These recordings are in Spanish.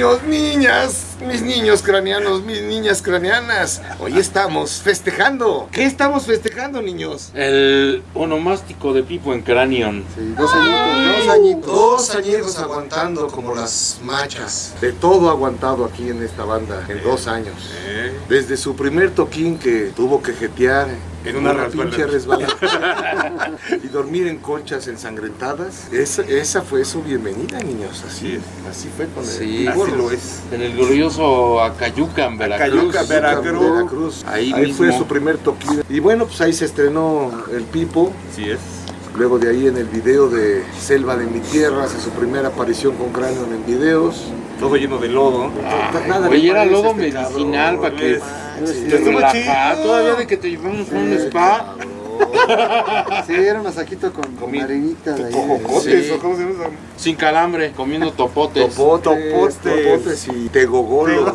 niños, niñas, mis niños craneanos, mis niñas craneanas. Hoy estamos festejando. ¿Qué estamos festejando, niños? El onomástico de Pipo en Cranion. Sí, dos añitos, dos añitos. Dos añitos aguantando como las machas. De todo aguantado aquí en esta banda, en dos años. Desde su primer toquín que tuvo que jetear en una, pinche resbalada y dormir en conchas ensangrentadas. Esa, esa fue su bienvenida, niños. Así, así fue con el Sí, así lo es. En el glorioso Acayucan, Veracruz. Acayucan, Veracruz. Veracruz. Ahí Ahí, mismo. fue su primer toquín. Y bueno, pues ahí se estrenó el Pipo. Así es. Luego de ahí en el video de Selva de mi tierra, hace su primera aparición con cráneo en videos. Todo lleno de lodo. Ay, Nada güey, le era lodo este medicinal cabrón, para que es- Sí, te. Todavía de que te llevamos a un Sí, spa. cabrón. Sí, era un masajito con, con arenita de ahí. Cojocotes, Sí. ¿o cómo se llama? Sin calambre, comiendo topotes. Topotes, Topotes. topotes y tegogolos.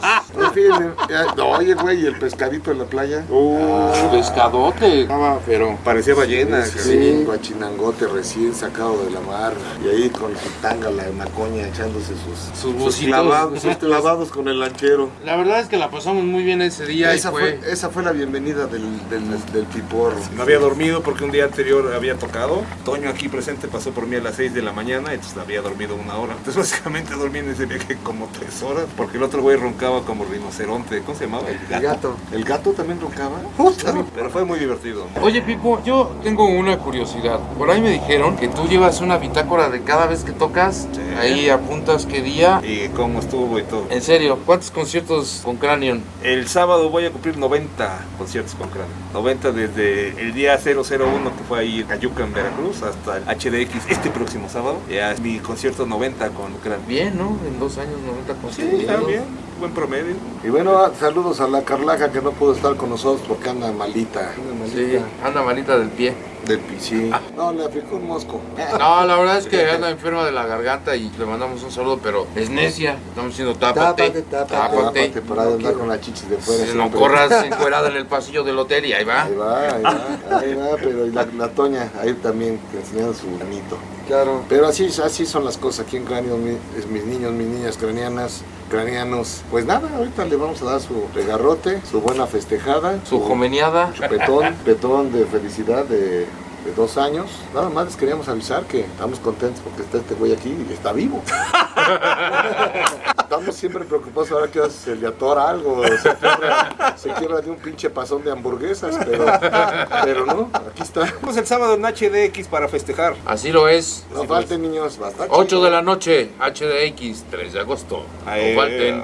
Ya- no, oye, güey, y el pescadito en la playa. Uh, pescadote. Estaba, pero. Parecía ballena. Sí, sí, guachinangote recién sacado de la mar. Y ahí con su tanga, la macoña, echándose sus, Sus bucitos. clavados, sus clavados con el lanchero. La verdad es que la pasamos muy bien ese día Esa y fue. fue, esa fue la bienvenida del, del, del piporro. No había dormido porque un día anterior había tocado. Toño aquí presente pasó por mí a las 6 de la mañana, entonces había dormido una hora. Entonces básicamente dormí en ese viaje como 3 horas porque el otro güey roncaba como rinoceronte. ¿Cómo se llamaba? El gato. ¿El gato también roncaba? Pero fue muy divertido. Oye, Pipo, yo tengo una curiosidad. Por ahí me dijeron que tú llevas una bitácora de cada vez que tocas. Sí. Ahí apuntas qué día. Y cómo estuvo y todo. En serio, ¿cuántos conciertos con Cranion? El sábado voy a cumplir 90 conciertos con Cráneo. 90 desde el día 001 que fue ahí en Cayuca, en Veracruz, hasta el HDX este próximo sábado. Ya es mi concierto 90 con Cráneo. Bien, ¿no? En dos años, 90 Sí, conciertos. está bien. Buen promedio. Y bueno, ah, saludos a la Carlaja que no pudo estar con nosotros porque anda malita. Anda Sí, malita. anda malita del pie. Del pichín. No, le aplicó un mosco. No, la verdad es que anda enferma de la garganta y le mandamos un saludo, pero es necia. Estamos diciendo tápate, Tápate, tápate. tápate. Tápate para andar con la chichis de fuera. Si no corras encuerada en el pasillo del hotel y ahí va. Ahí va, ahí va, ahí va, pero y la, la Toña, ahí también, que enseñando su granito. Claro. Pero así, así son las cosas aquí en Cráneo, mi- es mis niños, mis niñas craneanas, craneanos. Pues nada, ahorita le vamos a dar su regarrote, su buena festejada, Su jomeniada. chupetón, petón de felicidad de, de dos años. Nada más les queríamos avisar que estamos contentos porque está este güey aquí y está vivo. Estamos siempre preocupados ahora que se le atora algo, se quiebra, se quiebra de un pinche pasón de hamburguesas, pero, pero no, aquí está. Vamos el sábado en HDX para festejar. Así lo es. No falten niños, bastante. 8 de la noche, HDX, 3 de agosto. Ahí, No falten.